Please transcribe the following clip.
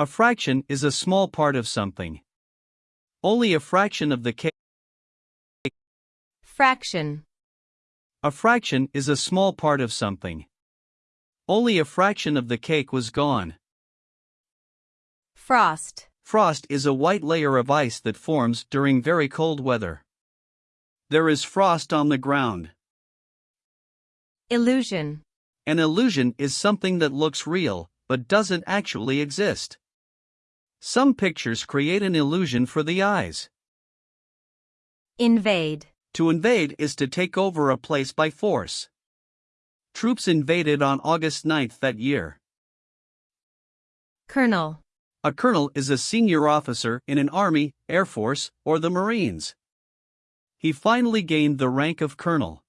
A fraction is a small part of something. Only a fraction of the cake. Fraction. A fraction is a small part of something. Only a fraction of the cake was gone. Frost. Frost is a white layer of ice that forms during very cold weather. There is frost on the ground. Illusion. An illusion is something that looks real, but doesn't actually exist. Some pictures create an illusion for the eyes. Invade. To invade is to take over a place by force. Troops invaded on August 9 that year. Colonel. A colonel is a senior officer in an army, air force, or the Marines. He finally gained the rank of colonel.